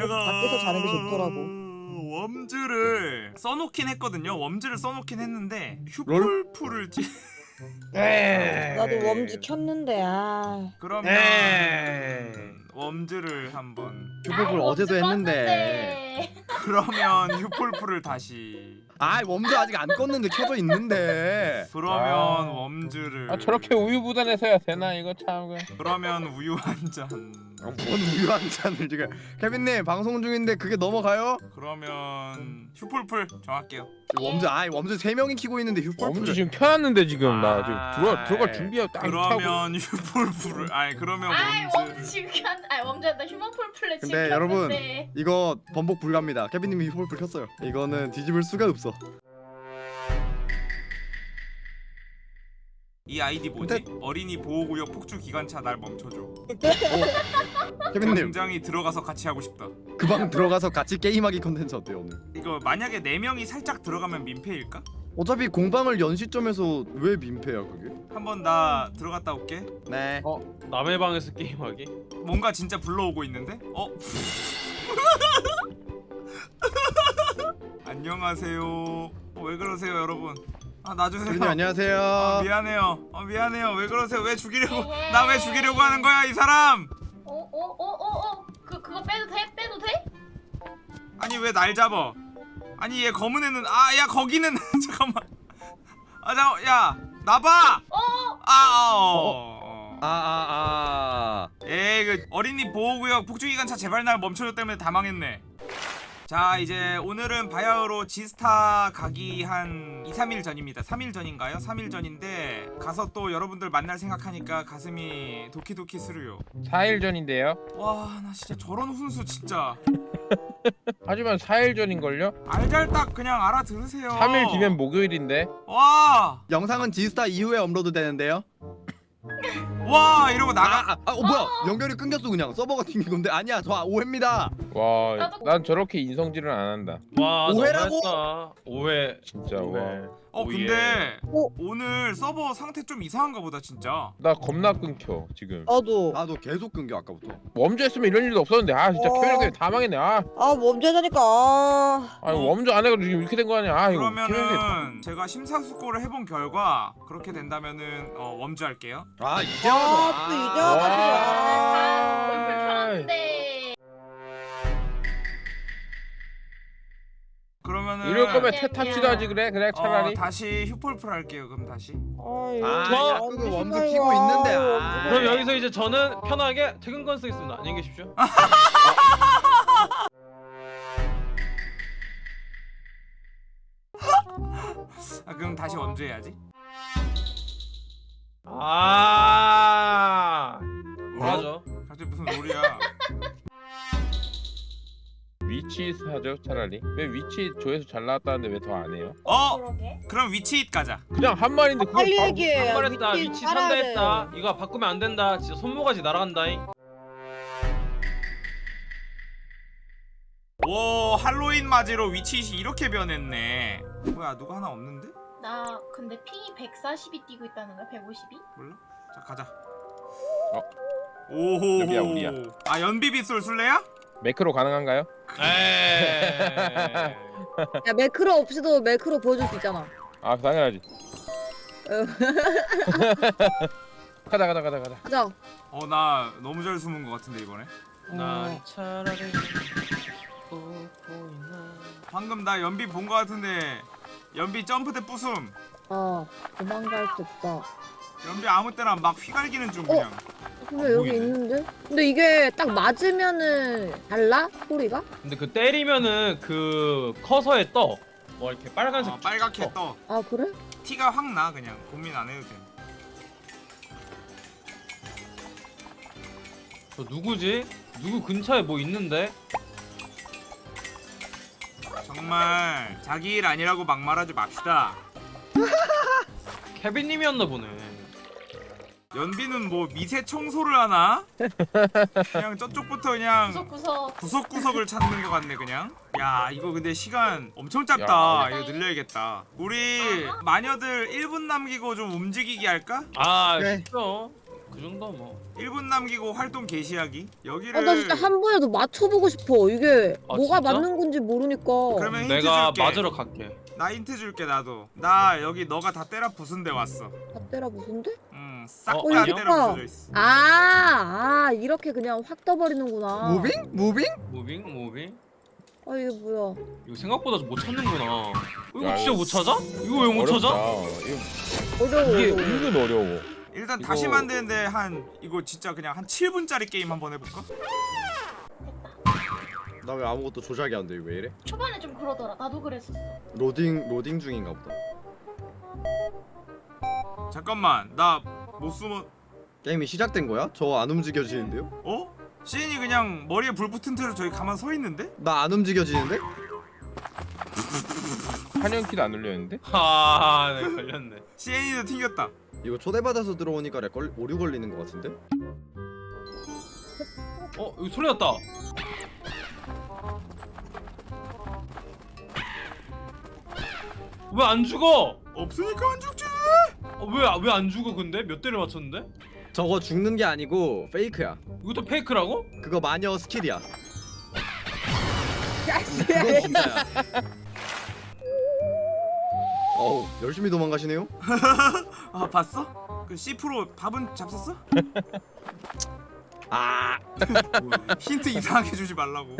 내가 밖에서 자는 게 좋더라고. 웜즈를 써놓긴 했거든요. 웜즈를 써놓긴 했는데 휴폴플을 찌... 에이. 나도 웜즈 켰는데 아. 그러면 에이. 웜즈를 한번 휴복을 아이, 어제도 했는데. 그러면 휴폴플을 다시 아 웜도 아직 안 껐는데 켜져 있는데. 그러면 아. 웜즈를 아 저렇게 우유부단해서 야 되나 이거 참 그. 그러면 우유 한잔 아, 뭔 우유 한 잔을 지금. 케빈님 방송 중인데 그게 넘어가요? 그러면 휴폴플 정할게요. 웜즈 아 웜즈 세 명이 키고 있는데 휴폴. 엄지 지금 켜놨는데 지금 나 지금 아, 들어가 들어갈 에이. 준비하고 딱 그러면 휴폴플을 아니 그러면 아이 웜즈 웜즈 지금 한 아이 웜즈한테 휴먼폴 플랫 지금 근데 여러분. 이거 번복 불가입니다. 케빈님이 휴폴 켰어요. 이거는 뒤집을 수가 없어. 이 아이디 뭐지? 어린이 보호구역 폭주 기관차 날 멈춰줘. 케빈님 굉장히 들어가서 같이 하고 싶다. 그방 들어가서 같이 게임하기 컨텐츠 어때요 오늘? 이거 만약에 네 명이 살짝 들어가면 민폐일까? 어차피 공방을 연 시점에서 왜 민폐야 그게? 한번 나 들어갔다 올게. 네. 어 남의 방에서 게임하기? 뭔가 진짜 불러오고 있는데? 어? 안녕하세요. 어, 왜 그러세요, 여러분? 아 놔주세요. 케빈님 안녕하세요. 아, 미안해요. 어, 미안해요. 왜 그러세요? 왜 죽이려고? 나 왜 죽이려고 하는 거야, 이 사람? 어어어어어 그 그거 빼도 돼? 빼도 돼? 아니 왜 날 잡아? 아니 얘 검은 애는 아 야 거기는 잠깐만. 아 잠깐 야 나봐. 어아 어. 아아 아. 에이 그 어린이 보호구역 폭주기관차 제발 날 멈춰줘 때문에 다 망했네 자 이제 오늘은 바야흐로 지스타 가기 한 2, 3일 전입니다 3일 전인가요? 3일 전인데 가서 또 여러분들 만날 생각하니까 가슴이 도키도키 스르요 4일 전인데요 와 나 진짜 저런 훈수 진짜 하지만 4일 전인걸요? 알잘딱 그냥 알아들으세요 3일 뒤면 목요일인데 와! 영상은 지스타 이후에 업로드 되는데요. 와 이러고 나가 아, 아, 어 뭐야? 연결이 끊겼어 그냥 서버가 튕긴 건데 아니야 저 오해입니다. 와 나도- 난 저렇게 인성질은 안 한다 와 오해라고? 너무했다. 오해. 진짜 오해. 와. 어 오예. 근데 어? 오늘 서버 상태 좀 이상한가 보다 진짜 나 겁나 끊겨 지금 나도. 나도 계속 끊겨 아까부터. 웜즈 했으면 이런 일도 없었는데 아 진짜 어. 케빈 때문에 다 망했네 아아 웜즈 하자니까. 아. 아니 웜즈 안 해가지고 지금 이렇게 된 거 아니야 아 이거 그러면은 제가 심사숙고를 해본 결과 그렇게 된다면은 어, 웜즈 할게요. 아 이제 와서. 아, 또 이제 아. 와가지고. 아. 그러면은 이럴 거면 야, 태탑시도 야. 하지 그래 그래 어, 차라리 다시 휴폴플 할게요. 그럼 다시. 아, 저- 야, 그거 웜즈 키고 있는데. 아. 그럼 여기서 이제 저는 편하게 퇴근권 쓰겠습니다. 안녕히 계십시오. 아 그럼 다시 웜주 해야지. 아. 뭐라죠? 갑자기 무슨 롤이야? 위치 하죠 차라리 왜 위치 조회수 잘 나왔다는데 왜 더 안 해요? 어 그러게 그럼 위치 잇 가자. 그냥 한 말인데 그걸 빨리 바로 얘기해. 야, 한말했다 위치 위치 알아야 산다 돼. 했다. 이거 바꾸면 안 된다. 진짜 손모가지 날아간다잉. 오 할로윈 맞이로 위치 잇이 이렇게 변했네. 뭐야 누가 하나 없는데? 나 근데 핑이 140이 뛰고 있다는 거야 152? 몰라? 자 가자. 어? 오호. 여기야, 우리야. 아 연비빗솔 술래야? 매크로 가능한가요? 에이. 야 매크로 없이도 매크로 보여줄 수 있잖아. 아 당연하지 어. 가자 가자 가자 가자 가자. 어 나 너무 잘 숨은 것 같은데 이번에. 난 차라리 웃고 있나. 방금 나 연비 본 것 같은데 연비 점프대 부숨. 아 도망갈 수 없다. 연비 아무 때나 막 휘갈기는 중 그냥. 근데 여기 보이네. 있는데? 근데 이게 딱 맞으면은 달라 소리가? 근데 그 때리면은 그 커서에 떠. 뭐 이렇게 빨간색 어, 빨갛게 어. 떠. 아 그래? 티가 확 나 그냥 고민 안 해도 돼. 저 누구지? 누구 근처에 뭐 있는데? 정말 자기 일 아니라고 막말하지 맙시다. 케빈님이었나 보네. 연비는 뭐 미세 청소를 하나? 그냥 저쪽부터 그냥 구석구석 구석구석을 찾는 것 같네 그냥. 야 이거 근데 시간 엄청 짧다. 야. 이거 늘려야겠다. 우리 마녀들 1분 남기고 좀 움직이기 할까? 아 그래. 쉽죠. 그그 정도 뭐 1분 남기고 활동 개시하기 여기를 아 나 진짜 한 번이라도 맞춰보고 싶어. 이게 아, 뭐가 진짜? 맞는 건지 모르니까. 그러면 힌트 내가 줄게 맞으러 갈게 나 힌트 줄게 나도 나 여기 너가 다 때려 부순 데 왔어 다 때려 무슨데? 응싹 어, 다? 때려 부서져 있어 아, 아 이렇게 그냥 확 떠버리는구나. moving? moving? moving moving 아 이게 뭐야? 이거 생각보다 못 찾는구나 이거 야, 진짜 못 찾아? 이거 왜 못 찾아? 이거- 어려워. 이게. 은근 어려워. 일단 이거- 다시 만드는데 한 이거 진짜 그냥 한 7분짜리 게임 한번 해볼까? 나 왜 아무것도 조작이 안 돼? 왜 이래? 초반에 좀 그러더라. 나도 그랬었어. 로딩 로딩 중인가 보다. 잠깐만 나 못 숨어 게임이 시작된 거야? 저 안 움직여지는데요? 어? 시인이 그냥 머리에 불 붙은 채로 저기 가만 서 있는데? 나 안 움직여지는데? 한영키도 안 울렸는데? 아 네, 걸렸네 시인이도 튕겼다 이거 초대받아서 들어오니까 렉 걸, 오류 걸리는 것 같은데? 어 여기 소리 났다 왜 안 죽어? 없으니까 안 죽지 왜왜 안 죽어 근데? 몇 대를 맞췄는데? 저거 죽는 게 아니고 페이크야. 이것도 페이크라고? 그거 마녀 스킬이야. 진짜야. 어우 열심히 도망가시네요. 아 봤어? 그 C 프로 밥은 잡섰어? 아 힌트 이상하게 주지 말라고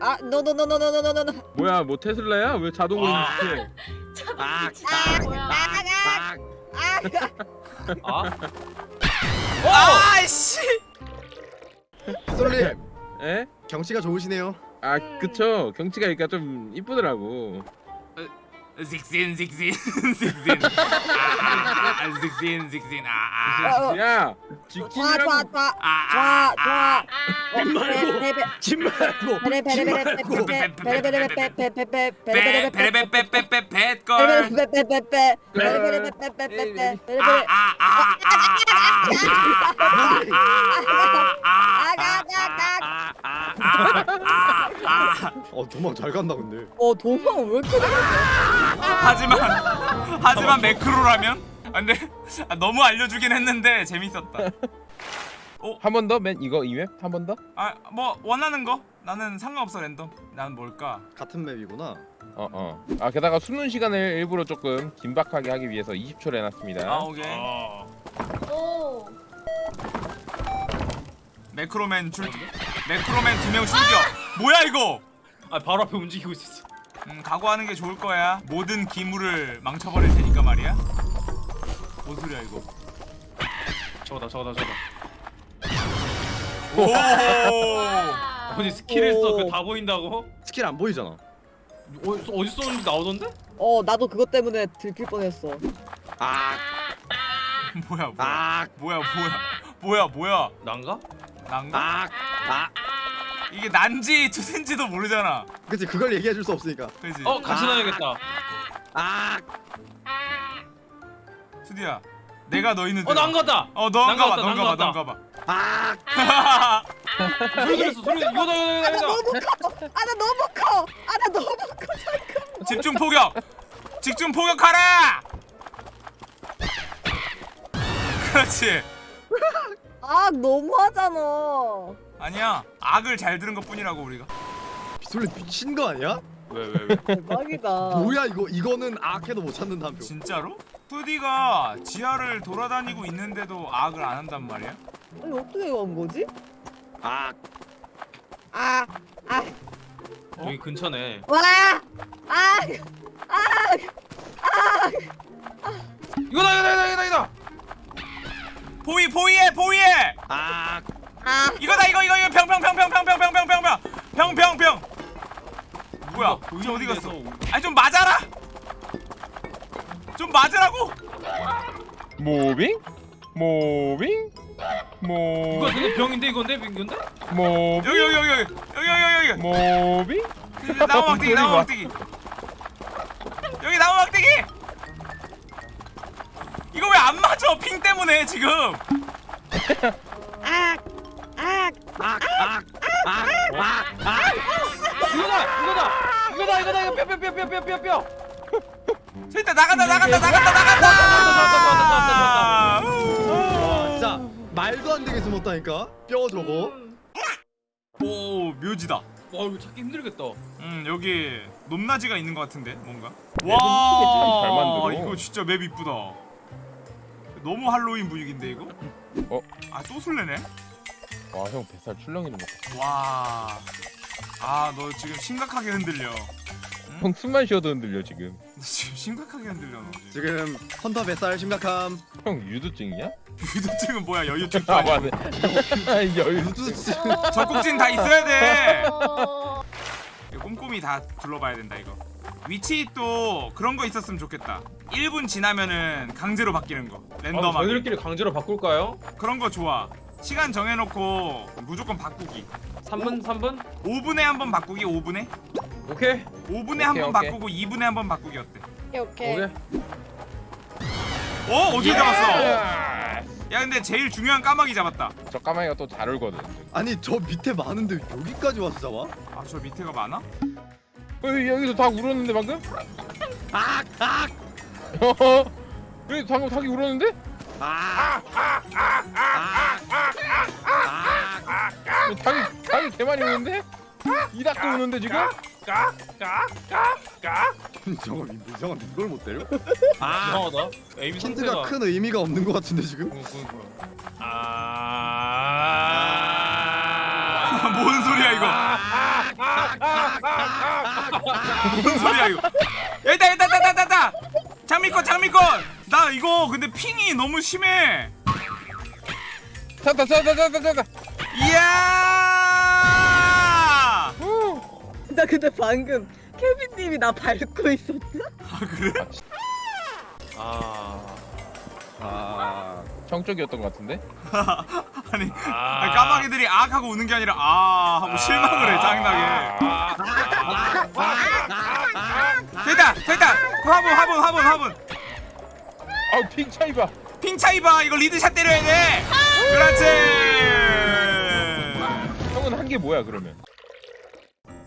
아, 노노노노노노노노. 뭐야 뭐 테슬라야? 왜 자동으로 아. 인식해? 아, 진짜 뭐야? 아, 아? 아이씨 솔님 에? 경치가 좋으시네요. 아 그쵸 경치가 그러니까 좀 이쁘더라고 직진 직진 직진 아 직진 직진 아아아아 어, 야 좋아, 직진이라고. 아, 좋아. 아, 집 말고 집 말고 베레베레 어 도망 잘 간다 근데. 어 도망 왜 이렇게? 하지만 하지만 매크로라면 아, 근데 아, 너무 알려주긴 했는데 재밌었다 한 번 더? 맨 이거 이맵? 한 번 더? 아 뭐 원하는 거 나는 상관없어 랜덤 나는 뭘까 같은 맵이구나. 어 어 아 게다가 수능 시간을 일부러 조금 긴박하게 하기 위해서 20초를 해놨습니다 아 오케이 아 오. 매크로맨 줄 매크로맨 두명 숨겨 뭐야 이거 아 바로 앞에 움직이고 있었어 음 각오하는 게 좋을 거야 모든 기물을 망쳐버릴 테니까 말이야 뭔 소리야 이거 저거다 저거다 저거다 오 와. 어디 스킬을 써? 오. 그거 다 보인다고? 스킬 안 보이잖아. 어디, 어디 쏘는지 나오던데? 어 나도 그것 때문에 들킬 뻔했어. 아, 뭐야 뭐야 아, 뭐야 뭐야 뭐야 뭐야 난가? 난가? 아, 아. 이게 난지 투센지도 모르잖아 그치 그걸 얘기해 줄 수 없으니까. 그지 어 같이 아. 다녀야겠다 아, 투디야 내가 너 있는 어 난가다! 어 너인가 봐 난가 너인가 봐 같다, 너인가 봐 아, 소리 들렸어 소리 이거다 이거다 이거다 아나 너무 커. 아나 너무 커. 집중 포격 집중 포격하라 그렇지 아 너무하잖아. 아니야 악을 잘 들은 것 뿐이라고 우리가 비솔리 미친 거 아니야? 왜왜 왜? 대박이다. 뭐야 이거 이거는 아케도 못 찾는다 한 표. 진짜로? 투디가 지하를 돌아다니고 있는데도 악을 안 한단 말이야? 아니 어떻게 간 거지? 아, 아, 아, 여기 근처네 와, 아, 이거다 이거다 이거다 이거다 이거다 보이 보이해 보이해 아, 아. 이거다 이거 이거 이거 병병병병병병병병병병 병병병 뭐야 이제 어디 갔어? 아니 좀 맞아라 좀 맞으라고 모빙? 모빙? 모 이거 근데 병인데 이건데 이건데? 모빙? 여기 여기 여기 여기 여기 여기 여기 모빙? 나무 막대기 나무 막대기 여기 나무 막대기 이거 왜 안 맞아 핑 때문에 지금 아, 아, 아, 아, 아. 이거다 이거다 이거다 이거다 이거 뼈뼈뼈뼈뼈뼈뼈 일단 나간다 나간다 나간다 나간다. 와 진짜 말도 안 되게 숨었다니까 뼈 저거 오 묘지다. 와 이거 찾기 힘들겠다. 음 여기 높낮이가 있는 것 같은데 뭔가. 와. 이거 진짜 맵 이쁘다. 너무 할로윈 분위기인데 이거? 어? 아또 술래네? 와 형 뱃살 출렁이는 거. 와. 아 너 지금 심각하게 흔들려. 형 숨만 쉬어도 흔들려 지금. 너 지금 심각하게 흔들려 너 지금. 지금 헌터 뱃살 심각함 형 유두증이야? 유도증은 뭐야 여유증 아? 맞네. 여유. 우두증 적국진 다 있어야 돼. 어... 이거 꼼꼼히 다 둘러봐야 된다 이거. 위치 또 그런 거 있었으면 좋겠다. 1분 지나면은 강제로 바뀌는 거. 아, 랜덤하게. 저희들끼리 강제로 바꿀까요? 그런 거 좋아. 시간 정해놓고 무조건 바꾸기. 3분 3분? 5분에 한 번 바꾸기 5분에? 오케이. 5분에 한 오케이, 번 오케이. 바꾸고 2분에 한 번 바꾸기 어때? 오케이 오케이. 오케이. 어? 어떻게 잡았어? 야! 야 근데 제일 중요한 까마귀 잡았다. 저 까마귀가 또 잘 울거든. 아니 저 밑에 많은데 여기까지 와서 잡아? 아 저 밑에가 많아? 어, 여기서 닭 울었는데 방금? 악! 악! 어? 여기 방금 닭이 울었는데? 악! 어, 닭이 닭이 개 많이 우는데? 이 닭도 우는데 지금? 저거 이상한데 이걸 못 때려? 아! 이상하다. 에임 힌트가. 큰 의미가 없는 것 같은데 지금? 응, 응, 응. 아. 뭔 소리야 이거? 뭔 소리야 이거? 여기다 여기다 여기다 여기다. 장미꽃 장미꽃. 나 이거 근데 핑이 너무 심해. 찾다 찾다 찾다 찾다. 이야. 나 근데 방금 케빈님이 나 밟고 있었다. 아 그래? 아. 아... 형 쪽이었던 것 같은데? 아니 아. 까마귀들이 악 하고 우는 게 아니라 아 하고 실망을 해 짜증나게. 됐다 됐다 화분 화분 화분 화분. 아우 핑 차이 봐. 핑 차이 봐 이거 리드샷 때려야 돼. 그렇지. 형은 한 게 뭐야 그러면?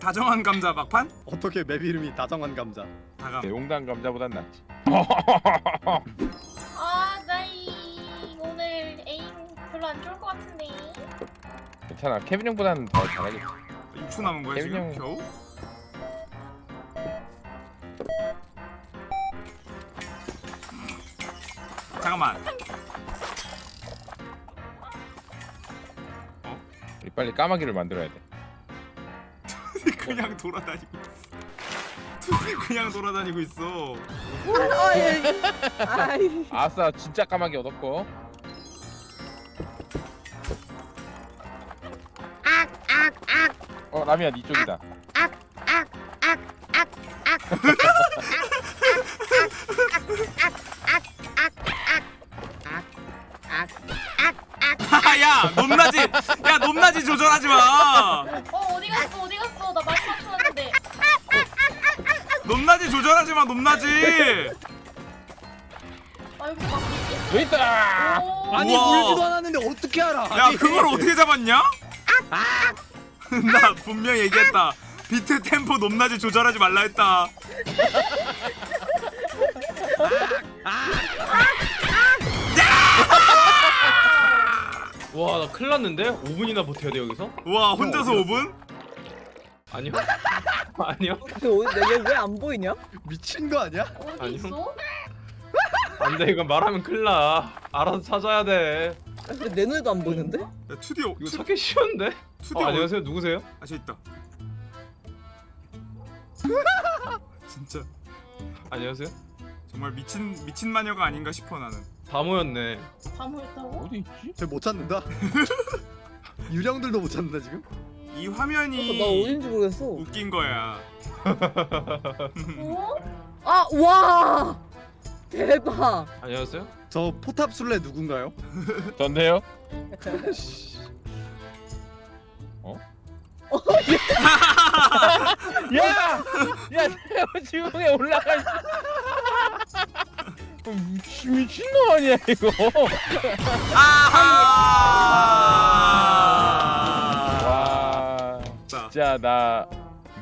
다정한 감자 막판? 어떻게 맵 이름이 다정한 감자 다감. 용단 감자보단 낫지. 아, 나이 오늘 에임 별로 안 좋을 것 같은데. 괜찮아. 케빈 형보다는 더 잘하겠지. 6초 남은 거야 지금 형. 겨우? 잠깐만 우리 빨리 까마귀를 만들어야 돼. 그냥 돌아다니고 있어 둘이 그냥 돌아다니고 있어 아, 예. 아이. 아싸 진짜 까마귀 얻었고. 어 라미야 네 쪽이다. 야 높낮이 야 높낮이 조절하지 마 어, 어디 갔어? 어디 갔어? 나 말씀 맞추는데. 높낮이 조절하지 마 높낮이 아, 여기서 막. 여기 있다. 오. 아니 우와. 울지도 않았는데 어떻게 알아 야 아니, 그걸 어떻게 잡았냐? 나 분명 얘기했다 비트 템포 높낮이 조절하지 말라 했다 와, 나 큰일 났는데? 5분이나 버텨야 돼, 여기서? 와 혼자서 5분? 아니요. 아니요. 얘왜안 보이냐? 미친 거 아니야? 어디 아니요. 있어? 안 돼, 이거 말하면 큰일 나. 알아서 찾아야 돼. 아, 근데 내 눈에도 안 보이는데? 야 투디 어, 이거 투, 찾기 쉬운데? 투디 어, 어, 안녕하세요, 누구세요? 아 저기 있다 진짜 안녕하세요? 정말 미친 미친 마녀가 아닌가 싶어 나는 다 모였네. 다 모였다고? 어디 있지? 쟤못 찾는다 유령들도 못 찾는다 지금? 이 어, 나 화면이 어딘지 모르겠어. 웃긴 거야 어? 아, 와! 대박. 안녕하세요? 저 포탑 술래 누군가요? 전데요? 야! 야, 내가 지붕에 올라가. 있- 어, 미친 미친 놈 아니야 이거? 아하! 와, 자, 진짜 나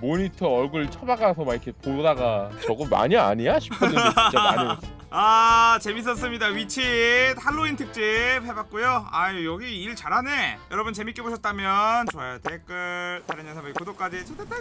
모니터 얼굴 쳐박아서 막 이렇게 보다가 저거 마녀 아니야? 싶었는데 진짜 마녀였어. 아 재밌었습니다. 위치 할로윈 특집 해봤고요. 아유 여기 일 잘하네. 여러분 재밌게 보셨다면 좋아요 댓글 다른 영상 구독까지 좋겠다